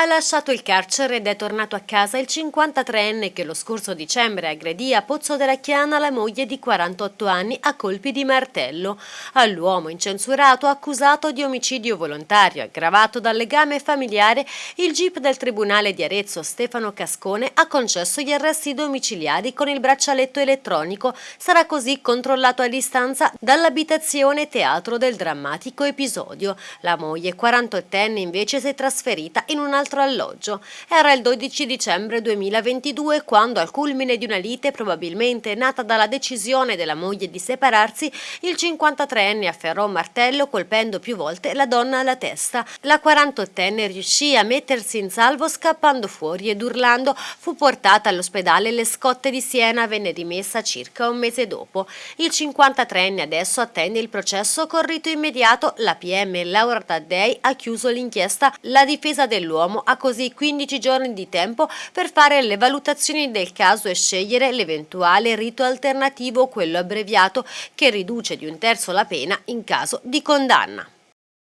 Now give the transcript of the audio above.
Ha lasciato il carcere ed è tornato a casa il 53enne che lo scorso dicembre aggredì a Pozzo della Chiana la moglie di 48 anni a colpi di martello. All'uomo incensurato accusato di omicidio volontario aggravato dal legame familiare, il GIP del Tribunale di Arezzo Stefano Cascone ha concesso gli arresti domiciliari con il braccialetto elettronico. Sarà così controllato a distanza dall'abitazione teatro del drammatico episodio. La moglie 48enne invece si è trasferita in un'altra altro alloggio. Era il 12 dicembre 2022 quando al culmine di una lite probabilmente nata dalla decisione della moglie di separarsi, il 53enne afferrò un martello colpendo più volte la donna alla testa. La 48enne riuscì a mettersi in salvo scappando fuori ed urlando fu portata all'ospedale Le Scotte di Siena venne rimessa circa un mese dopo. Il 53enne adesso attende il processo con rito immediato. La PM Laura Taddei ha chiuso l'inchiesta. La difesa dell'uomo ha così 15 giorni di tempo per fare le valutazioni del caso e scegliere l'eventuale rito alternativo, quello abbreviato, che riduce di un terzo la pena in caso di condanna.